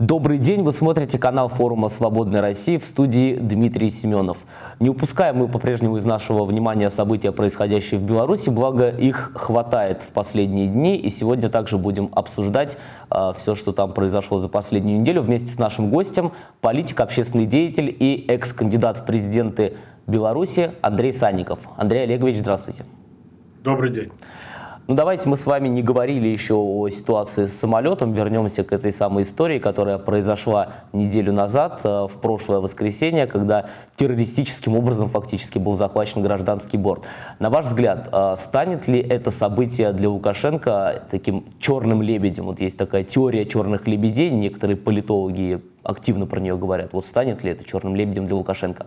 Добрый день, вы смотрите канал форума «Свободной России» в студии Дмитрий Семенов. Не упускаем мы по-прежнему из нашего внимания события, происходящие в Беларуси, благо их хватает в последние дни, и сегодня также будем обсуждать э, все, что там произошло за последнюю неделю вместе с нашим гостем, политик, общественный деятель и экс-кандидат в президенты Беларуси Андрей Санников. Андрей Олегович, здравствуйте. Добрый день. Ну давайте мы с вами не говорили еще о ситуации с самолетом, вернемся к этой самой истории, которая произошла неделю назад, э, в прошлое воскресенье, когда террористическим образом фактически был захвачен гражданский борт. На ваш взгляд, э, станет ли это событие для Лукашенко таким черным лебедем? Вот есть такая теория черных лебедей, некоторые политологи активно про нее говорят. Вот станет ли это черным лебедем для Лукашенко?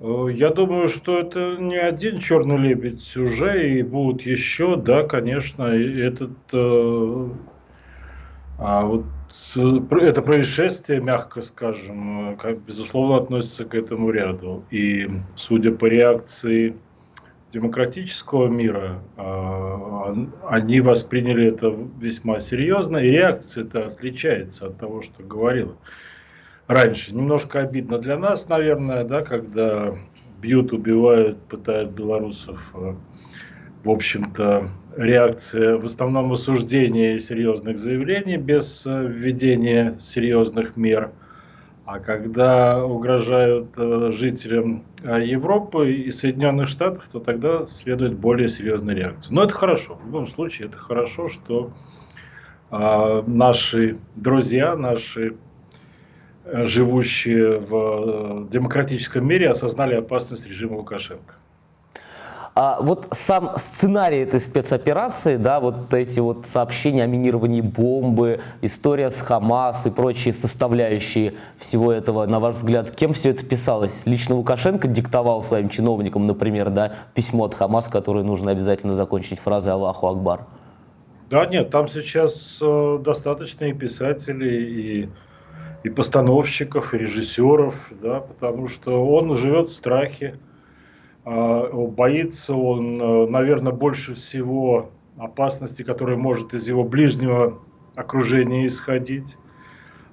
Э, я думаю, что это не один черный лебедь уже, и будут еще, да, конечно, этот, э, а вот это происшествие, мягко скажем, э, как безусловно относится к этому ряду. И судя по реакции демократического мира, э, они восприняли это весьма серьезно, и реакция это отличается от того, что говорила раньше. Немножко обидно для нас, наверное, да, когда бьют, убивают, пытают белорусов. Э, в общем-то, реакция в основном осуждение серьезных заявлений без э, введения серьезных мер. А когда угрожают э, жителям Европы и Соединенных Штатов, то тогда следует более серьезная реакция. Но это хорошо. В любом случае, это хорошо, что наши друзья, наши живущие в э, демократическом мире, осознали опасность режима Лукашенко. А вот сам сценарий этой спецоперации, да, вот эти вот сообщения о минировании бомбы, история с Хамас и прочие составляющие всего этого, на ваш взгляд, кем все это писалось? Лично Лукашенко диктовал своим чиновникам, например, да, письмо от Хамас, которое нужно обязательно закончить фразой «Аллаху Акбар». Да, нет, там сейчас э, достаточно и писателей, и и постановщиков, и режиссеров, да, потому что он живет в страхе, а, боится он, э, наверное, больше всего опасности, которая может из его ближнего окружения исходить.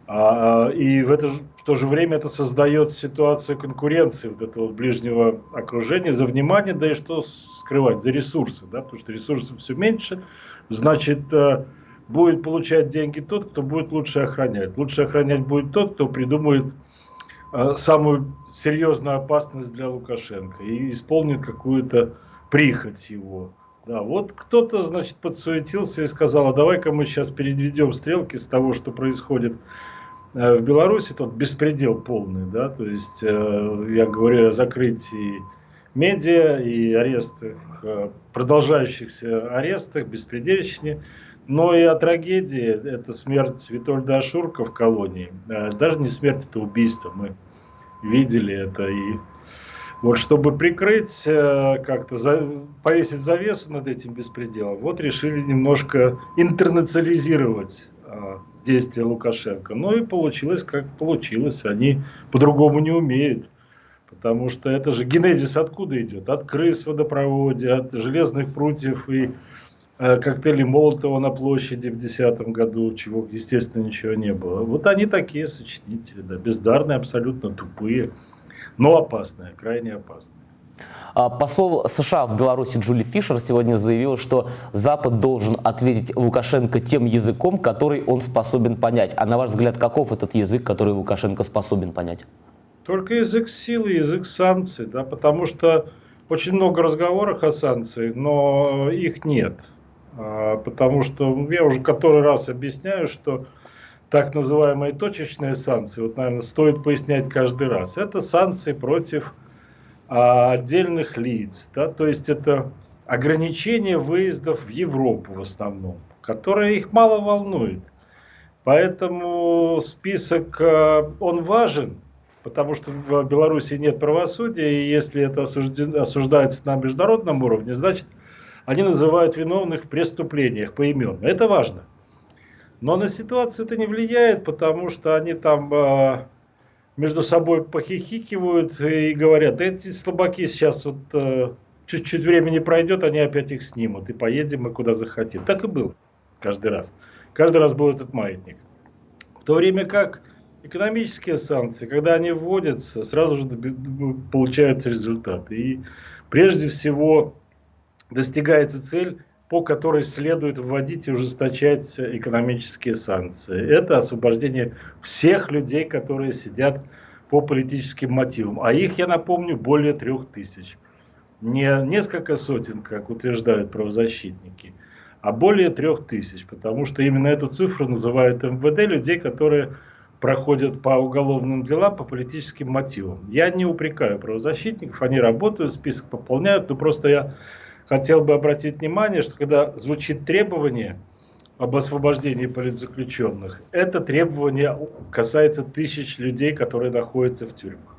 А, и в, это, в то же время это создает ситуацию конкуренции вот этого ближнего окружения. За внимание, да и что скрывать, за ресурсы, да, потому что ресурсов все меньше, значит, э, будет получать деньги тот, кто будет лучше охранять. Лучше охранять будет тот, кто придумает э, самую серьезную опасность для Лукашенко и исполнит какую-то прихоть его. Да, вот кто-то, значит, подсуетился и сказал, а давай-ка мы сейчас передведем стрелки с того, что происходит э, в Беларуси, тот беспредел полный, да, то есть э, я говорю о закрытии медиа и арестах, продолжающихся арестах, беспредельщине, но и о трагедии, это смерть Витольда Ашурка в колонии. Э, даже не смерть, это убийство. Мы видели это. И вот чтобы прикрыть, э, как-то за, повесить завесу над этим беспределом, вот решили немножко интернационализировать э, действия Лукашенко. Ну и получилось, как получилось. Они по-другому не умеют. Потому что это же генезис откуда идет? От крыс в водопроводе, от железных прутьев и коктейли Молотова на площади в 2010 году, чего, естественно, ничего не было. Вот они такие сочинители, да, бездарные, абсолютно тупые, но опасные, крайне опасные. А, посол США в Беларуси Джули Фишер сегодня заявил, что Запад должен ответить Лукашенко тем языком, который он способен понять. А на ваш взгляд, каков этот язык, который Лукашенко способен понять? Только язык силы, язык санкций, да, потому что очень много разговоров о санкциях, но их нет. А, потому что я уже который раз объясняю, что так называемые точечные санкции, вот, наверное, стоит пояснять каждый раз, это санкции против а, отдельных лиц, да, то есть это ограничение выездов в Европу в основном, которое их мало волнует. Поэтому список, а, он важен, потому что в Беларуси нет правосудия, и если это осуждается на международном уровне, значит, они называют виновных в преступлениях поименно. Это важно. Но на ситуацию это не влияет, потому что они там э, между собой похихикивают и говорят, эти слабаки сейчас вот э, чуть-чуть времени пройдет, они опять их снимут, и поедем мы куда захотим. Так и было каждый раз. Каждый раз был этот маятник. В то время как экономические санкции, когда они вводятся, сразу же получаются результаты. И прежде всего достигается цель, по которой следует вводить и ужесточать экономические санкции. Это освобождение всех людей, которые сидят по политическим мотивам. А их, я напомню, более трех тысяч. Не несколько сотен, как утверждают правозащитники, а более трех тысяч. Потому что именно эту цифру называют МВД людей, которые проходят по уголовным делам по политическим мотивам. Я не упрекаю правозащитников, они работают, список пополняют, но просто я хотел бы обратить внимание, что когда звучит требование об освобождении политзаключенных, это требование касается тысяч людей, которые находятся в тюрьмах.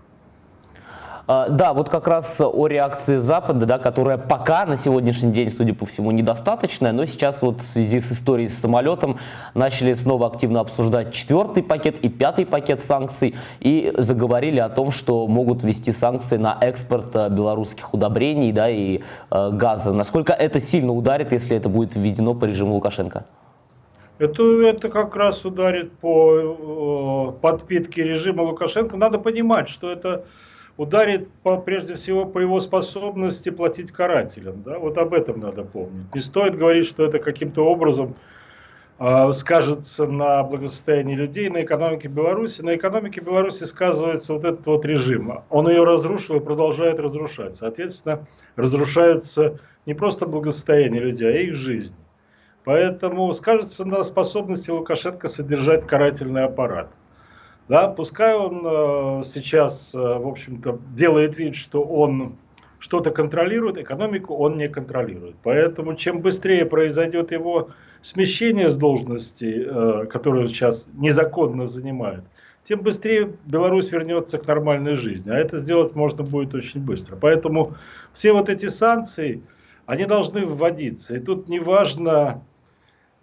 А, да, вот как раз о реакции Запада, да, которая пока на сегодняшний день, судя по всему, недостаточная, но сейчас вот в связи с историей с самолетом начали снова активно обсуждать четвертый пакет и пятый пакет санкций и заговорили о том, что могут ввести санкции на экспорт э, белорусских удобрений да, и э, газа. Насколько это сильно ударит, если это будет введено по режиму Лукашенко? Это, это как раз ударит по э, подпитке режима Лукашенко. Надо понимать, что это ударит по, прежде всего по его способности платить карателям. Да? Вот об этом надо помнить. Не стоит говорить, что это каким-то образом э, скажется на благосостоянии людей, на экономике Беларуси. На экономике Беларуси сказывается вот этот вот режим. Он ее разрушил и продолжает разрушать. Соответственно, разрушается не просто благосостояние людей, а их жизнь. Поэтому скажется на способности Лукашенко содержать карательный аппарат. Да, пускай он э, сейчас, э, в общем-то, делает вид, что он что-то контролирует, экономику он не контролирует. Поэтому чем быстрее произойдет его смещение с должности, э, которую сейчас незаконно занимает, тем быстрее Беларусь вернется к нормальной жизни. А это сделать можно будет очень быстро. Поэтому все вот эти санкции, они должны вводиться. И тут не важно,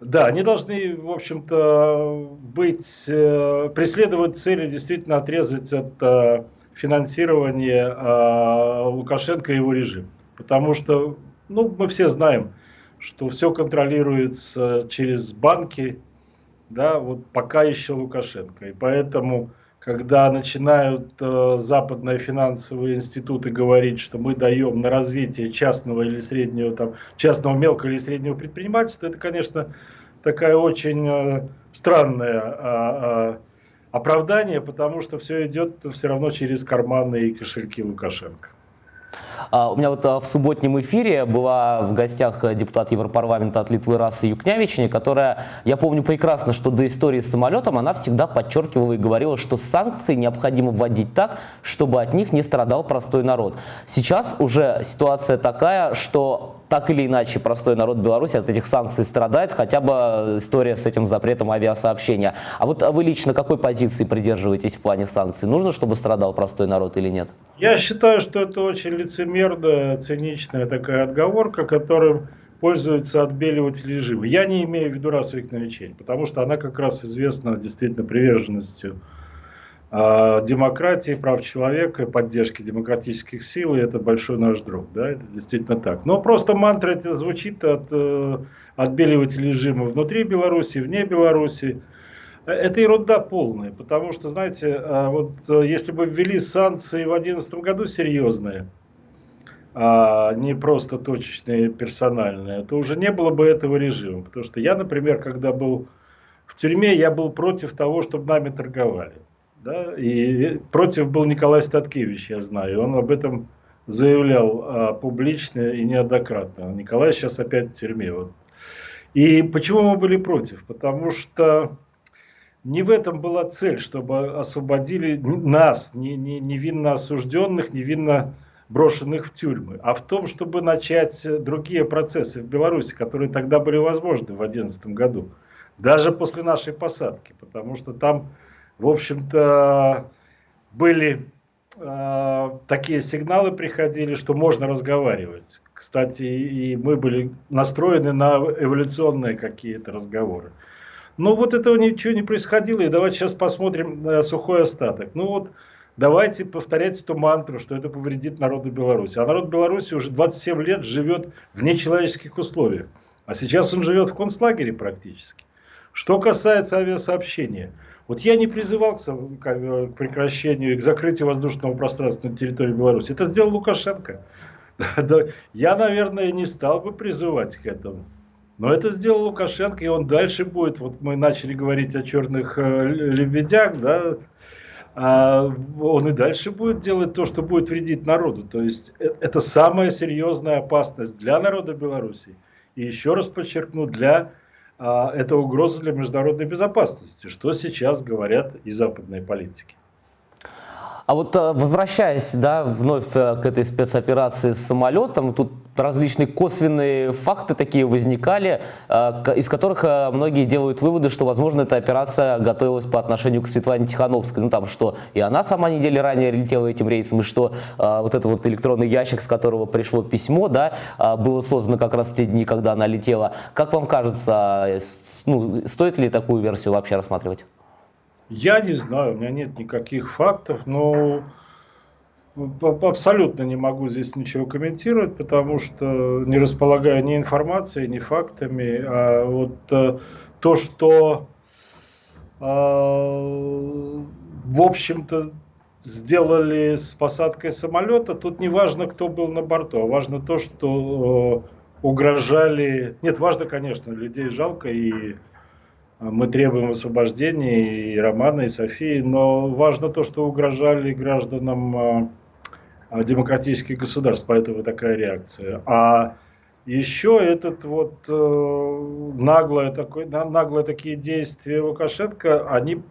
да, они должны, в общем-то, быть, э, преследовать цели действительно отрезать от э, финансирования э, Лукашенко и его режим. Потому что, ну, мы все знаем, что все контролируется через банки, да, вот пока еще Лукашенко. И поэтому, когда начинают э, западные финансовые институты говорить, что мы даем на развитие частного или среднего, там, частного мелкого или среднего предпринимательства, это, конечно, такая очень э, странное а, а, оправдание, потому что все идет все равно через карманы и кошельки Лукашенко. А, у меня вот в субботнем эфире была в гостях депутат Европарламента от Литвы Раса Юкнявични, которая, я помню прекрасно, что до истории с самолетом она всегда подчеркивала и говорила, что санкции необходимо вводить так, чтобы от них не страдал простой народ. Сейчас уже ситуация такая, что так или иначе простой народ Беларуси от этих санкций страдает, хотя бы история с этим запретом авиасообщения. А вот вы лично какой позиции придерживаетесь в плане санкций? Нужно, чтобы страдал простой народ или нет? Я считаю, что это очень лицемерная, циничная такая отговорка, которым пользуются отбеливатели режима. Я не имею в виду расовых новичей, потому что она как раз известна действительно приверженностью а, демократии, прав человека, поддержки демократических сил, и это большой наш друг, да, это действительно так. Но просто мантра это звучит от э, отбеливателей режима внутри Беларуси, вне Беларуси. Это ерунда полная, потому что, знаете, а, вот э, если бы ввели санкции в 2011 году серьезные, а не просто точечные, персональные, то уже не было бы этого режима. Потому что я, например, когда был в тюрьме, я был против того, чтобы нами торговали. Да? И против был Николай Статкевич, я знаю. Он об этом заявлял а, публично и неоднократно. Николай сейчас опять в тюрьме. Вот. И почему мы были против? Потому что не в этом была цель, чтобы освободили нас, не, не, невинно осужденных, невинно брошенных в тюрьмы, а в том, чтобы начать другие процессы в Беларуси, которые тогда были возможны в 2011 году, даже после нашей посадки, потому что там в общем-то, были э, такие сигналы приходили, что можно разговаривать. Кстати, и мы были настроены на эволюционные какие-то разговоры. Но вот этого ничего не происходило, и давайте сейчас посмотрим на сухой остаток. Ну вот, давайте повторять эту мантру, что это повредит народу Беларуси. А народ Беларуси уже 27 лет живет в нечеловеческих условиях. А сейчас он живет в концлагере практически. Что касается авиасообщения, вот я не призывал к прекращению, к закрытию воздушного пространства на территории Беларуси. Это сделал Лукашенко. Я, наверное, не стал бы призывать к этому. Но это сделал Лукашенко, и он дальше будет. Вот мы начали говорить о черных э, лебедях, да, а он и дальше будет делать то, что будет вредить народу. То есть э, это самая серьезная опасность для народа Беларуси. И еще раз подчеркну, для это угроза для международной безопасности, что сейчас говорят и западные политики. А вот э, возвращаясь да, вновь э, к этой спецоперации с самолетом, тут различные косвенные факты такие возникали, э, из которых многие делают выводы, что, возможно, эта операция готовилась по отношению к Светлане Тихановской. Ну, там, что и она сама недели ранее летела этим рейсом, и что вот этот вот электронный ящик, с которого пришло письмо, да, было создано как раз в те дни, когда она летела. Как вам кажется, ну, стоит ли такую версию вообще рассматривать? Я не знаю, у меня нет никаких фактов, но абсолютно не могу здесь ничего комментировать, потому что не располагаю ни информацией, ни фактами. А вот э, то, что э, в общем-то сделали с посадкой самолета, тут не важно, кто был на борту, а важно то, что э, угрожали... Нет, важно, конечно, людей жалко и мы требуем освобождения и Романа, и Софии, но важно то, что угрожали гражданам а, а, демократических государств, поэтому такая реакция. А еще этот вот э, наглое, такое, наглое такие действия Лукашенко, они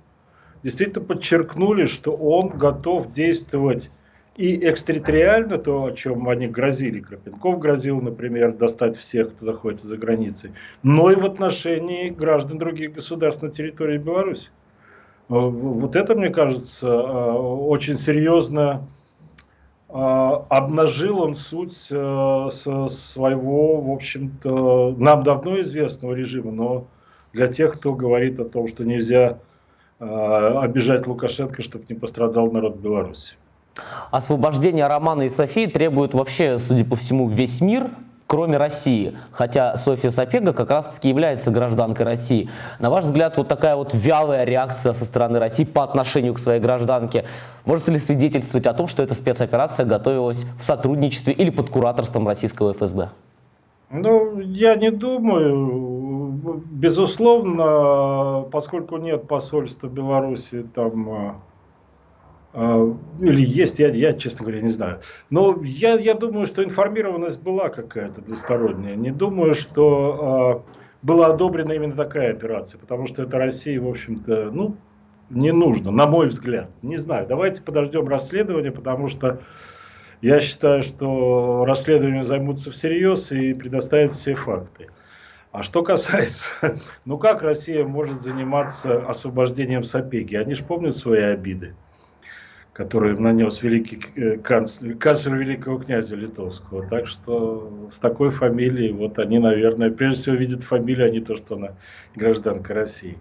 действительно подчеркнули, что он готов действовать и экстерриториально, то, о чем они грозили, Крапенков грозил, например, достать всех, кто находится за границей, но и в отношении граждан других государств на территории Беларуси. Э, вот это, мне кажется, э, очень серьезно э, обнажил он суть своего, в общем-то, нам давно известного режима, но для тех, кто говорит о том, что нельзя обижать Лукашенко, чтобы не пострадал народ Беларуси. Освобождение Романа и Софии требует вообще, судя по всему, весь мир, кроме России. Хотя Софья Сапега как раз-таки является гражданкой России. На ваш взгляд, вот такая вот вялая реакция со стороны России по отношению к своей гражданке может ли свидетельствовать о том, что эта спецоперация готовилась в сотрудничестве или под кураторством российского ФСБ? Ну, я не думаю. Безусловно, поскольку нет посольства Беларуси там а, или есть, я, я, честно говоря, не знаю. Но я, я думаю, что информированность была какая-то двусторонняя. Не думаю, что э, была одобрена именно такая операция, потому что это России, в общем-то, ну, не нужно, на мой взгляд. Не знаю, давайте подождем расследования, потому что я считаю, что расследованием займутся всерьез и предоставят все факты. А что касается, ну как Россия может заниматься освобождением Сапеги? Они же помнят свои обиды который нанес великий э, канцлер, канцлер великого князя литовского. Так что с такой фамилией, вот они, наверное, прежде всего видят фамилию, а не то, что она гражданка России.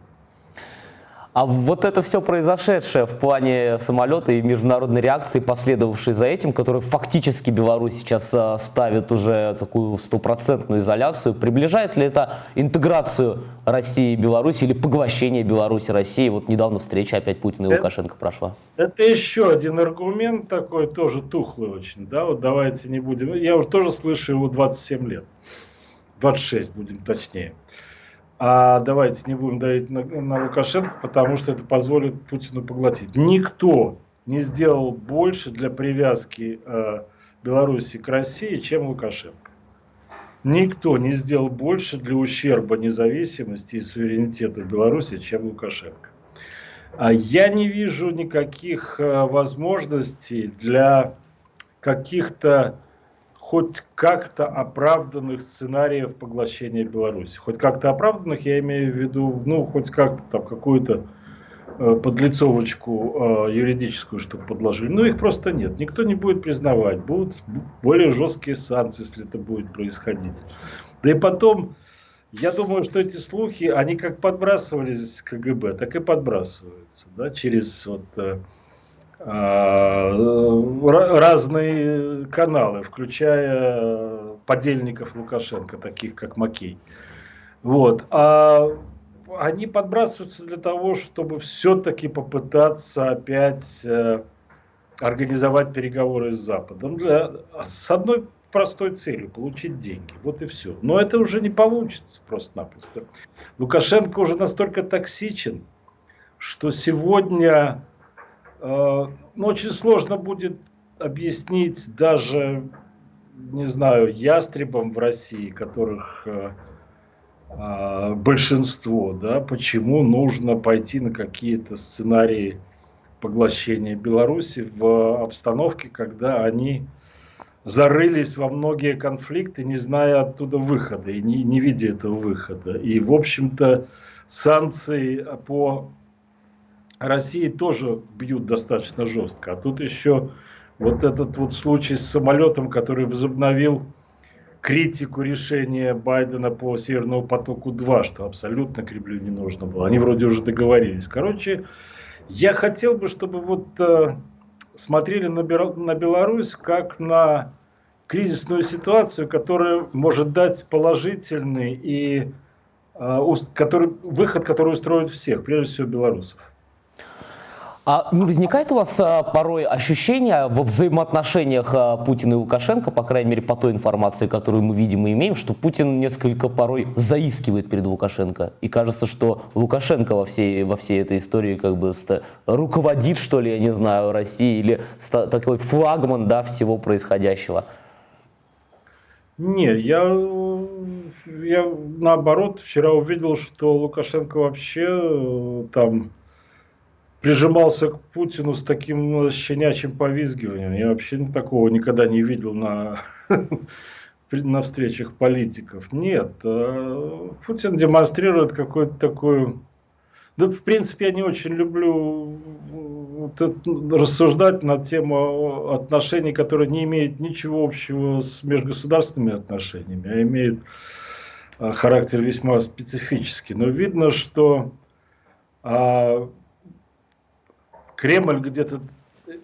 А вот это все произошедшее в плане самолета и международной реакции, последовавшей за этим, который фактически Беларусь сейчас э, ставит уже такую стопроцентную изоляцию, приближает ли это интеграцию России и Беларуси или поглощение Беларуси России? Вот недавно встреча опять Путина и Лукашенко прошла. Это еще один аргумент такой, тоже тухлый очень, да, вот давайте не будем, я уже тоже слышу его 27 лет, 26 будем точнее а давайте не будем давить на, на Лукашенко, потому что это позволит Путину поглотить. Никто не сделал больше для привязки э, Беларуси к России, чем Лукашенко. Никто не сделал больше для ущерба независимости и суверенитета Беларуси, чем Лукашенко. А я не вижу никаких э, возможностей для каких-то хоть как-то оправданных сценариев поглощения Беларуси. Хоть как-то оправданных, я имею в виду, ну, хоть как-то там какую-то э, подлицовочку э, юридическую, чтобы подложили. Но их просто нет. Никто не будет признавать. Будут более жесткие санкции, если это будет происходить. Да и потом, я думаю, что эти слухи, они как подбрасывались КГБ, так и подбрасываются. Да, через вот... Э, разные каналы, включая подельников Лукашенко, таких как Макей. Вот. А они подбрасываются для того, чтобы все-таки попытаться опять э, организовать переговоры с Западом для, с одной простой целью – получить деньги. Вот и все. Но это уже не получится просто-напросто. Лукашенко уже настолько токсичен, что сегодня э, ну, очень сложно будет объяснить даже, не знаю, ястребам в России, которых э, э, большинство, да, почему нужно пойти на какие-то сценарии поглощения Беларуси в обстановке, когда они зарылись во многие конфликты, не зная оттуда выхода и не, не видя этого выхода. И, в общем-то, санкции по России тоже бьют достаточно жестко. А тут еще вот этот вот случай с самолетом, который возобновил критику решения Байдена по Северному потоку-2, что абсолютно Кремлю не нужно было. Они вроде уже договорились. Короче, я хотел бы, чтобы вот э, смотрели на, Беларусь как на кризисную ситуацию, которая может дать положительный и э, который, выход, который устроит всех, прежде всего белорусов. А не возникает у вас а, порой ощущение во взаимоотношениях а, Путина и Лукашенко, по крайней мере по той информации, которую мы видим и имеем, что Путин несколько порой заискивает перед Лукашенко. И кажется, что Лукашенко во всей, во всей этой истории как бы руководит, что ли, я не знаю, Россией, или такой флагман да, всего происходящего. Не, я, я наоборот вчера увидел, что Лукашенко вообще э, там прижимался к Путину с таким ну, щенячьим повизгиванием. Я вообще такого никогда не видел на, на встречах политиков. Нет, э, Путин демонстрирует какую-то такую... Да, в принципе, я не очень люблю рассуждать на тему отношений, которые не имеют ничего общего с межгосударственными отношениями, а имеют э, характер весьма специфический. Но видно, что а, Кремль где-то,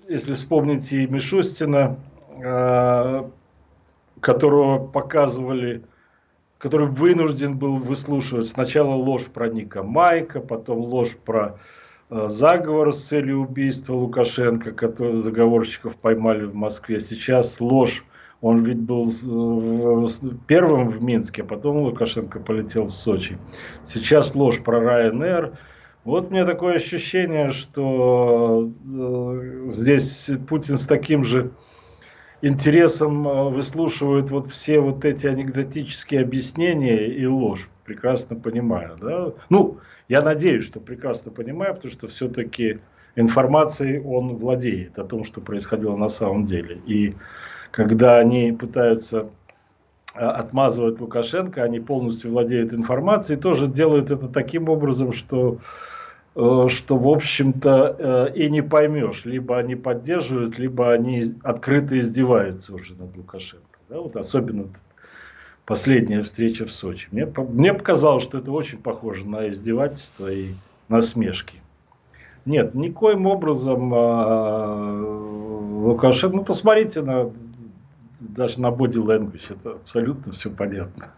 если вспомните Мишустина, а, которого показывали, который вынужден был выслушивать сначала ложь про Ника Майка, потом ложь про а, заговор с целью убийства Лукашенко, который заговорщиков поймали в Москве. Сейчас ложь, он ведь был первым в Минске, а потом Лукашенко полетел в Сочи. Сейчас ложь про Ryanair, вот мне такое ощущение, что э, здесь Путин с таким же интересом э, выслушивает вот все вот эти анекдотические объяснения и ложь, прекрасно понимаю. Да? Ну, я надеюсь, что прекрасно понимаю, потому что все-таки информацией он владеет о том, что происходило на самом деле. И когда они пытаются э, отмазывать Лукашенко, они полностью владеют информацией, тоже делают это таким образом, что что, в общем-то, э, и не поймешь. Либо они поддерживают, либо они открыто издеваются уже над Лукашенко. Да, вот особенно последняя встреча в Сочи. Мне, мне показалось, что это очень похоже на издевательство и насмешки. Нет, никоим образом а, Лукашенко, ну посмотрите на даже на body language, это абсолютно все понятно.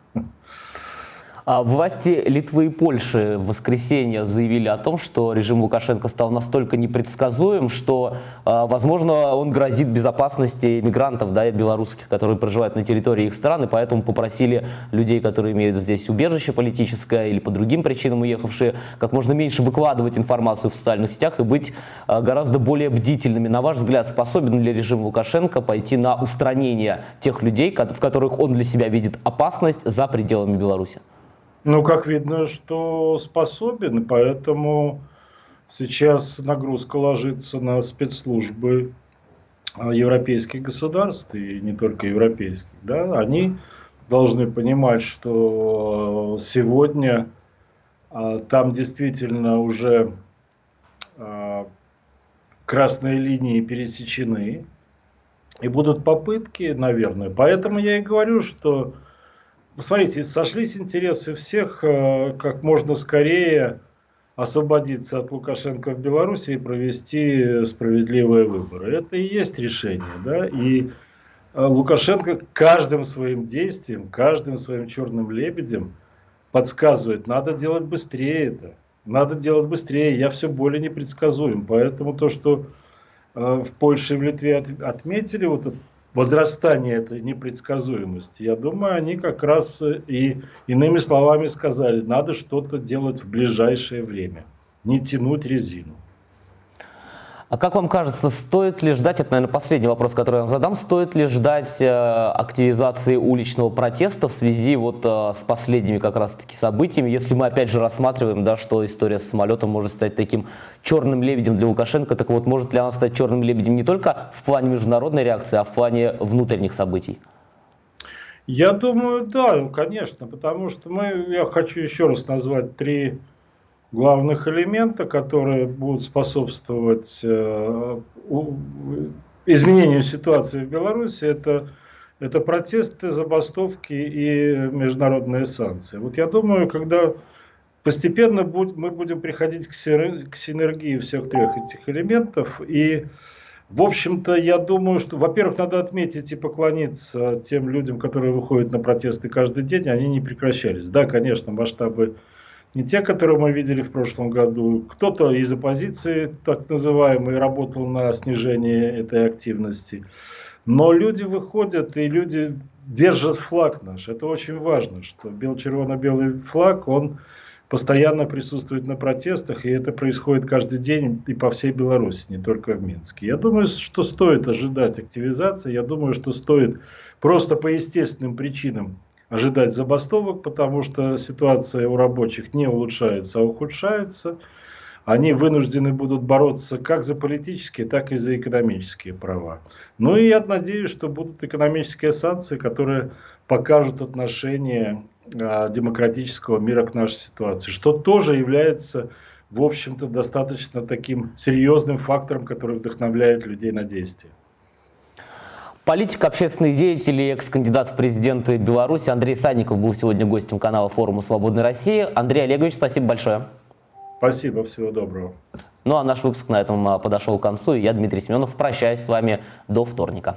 А власти Литвы и Польши в воскресенье заявили о том, что режим Лукашенко стал настолько непредсказуем, что, а, возможно, он грозит безопасности мигрантов, да, белорусских, которые проживают на территории их стран, и поэтому попросили людей, которые имеют здесь убежище политическое или по другим причинам уехавшие, как можно меньше выкладывать информацию в социальных сетях и быть а, гораздо более бдительными. На ваш взгляд, способен ли режим Лукашенко пойти на устранение тех людей, в которых он для себя видит опасность за пределами Беларуси? Ну, как видно, что способен, поэтому сейчас нагрузка ложится на спецслужбы а, европейских государств, и не только европейских. Да? Они должны понимать, что сегодня а, там действительно уже а, красные линии пересечены, и будут попытки, наверное. Поэтому я и говорю, что Посмотрите, сошлись интересы всех э, как можно скорее освободиться от Лукашенко в Беларуси и провести справедливые выборы. Это и есть решение. Да? И э, Лукашенко каждым своим действием, каждым своим черным лебедем подсказывает, надо делать быстрее это. Надо делать быстрее, я все более непредсказуем. Поэтому то, что э, в Польше и в Литве от, отметили вот это возрастание этой непредсказуемости, я думаю, они как раз и иными словами сказали, надо что-то делать в ближайшее время, не тянуть резину. А как вам кажется, стоит ли ждать, это, наверное, последний вопрос, который я вам задам, стоит ли ждать э, активизации уличного протеста в связи вот э, с последними как раз-таки событиями, если мы опять же рассматриваем, да, что история с самолетом может стать таким черным лебедем для Лукашенко, так вот, может ли она стать черным лебедем не только в плане международной реакции, а в плане внутренних событий? Я думаю, да, конечно, потому что мы, я хочу еще раз назвать три главных элемента, которые будут способствовать э, изменению ситуации в Беларуси, это, это протесты, забастовки и международные санкции. Вот я думаю, когда постепенно будь, мы будем приходить к, к синергии всех трех этих элементов, и, в общем-то, я думаю, что, во-первых, надо отметить и поклониться тем людям, которые выходят на протесты каждый день, они не прекращались. Да, конечно, масштабы не те, которые мы видели в прошлом году. Кто-то из оппозиции, так называемый, работал на снижение этой активности. Но люди выходят, и люди держат флаг наш. Это очень важно, что бел-червоно-белый флаг, он постоянно присутствует на протестах, и это происходит каждый день и по всей Беларуси, не только в Минске. Я думаю, что стоит ожидать активизации, я думаю, что стоит просто по естественным причинам ожидать забастовок, потому что ситуация у рабочих не улучшается, а ухудшается. Они вынуждены будут бороться как за политические, так и за экономические права. Ну и я надеюсь, что будут экономические санкции, которые покажут отношение а, демократического мира к нашей ситуации, что тоже является, в общем-то, достаточно таким серьезным фактором, который вдохновляет людей на действие. Политик, общественный деятель и экс-кандидат в президенты Беларуси Андрей Санников был сегодня гостем канала форума «Свободной России». Андрей Олегович, спасибо большое. Спасибо, всего доброго. Ну а наш выпуск на этом а, подошел к концу. И я, Дмитрий Семенов, прощаюсь с вами до вторника.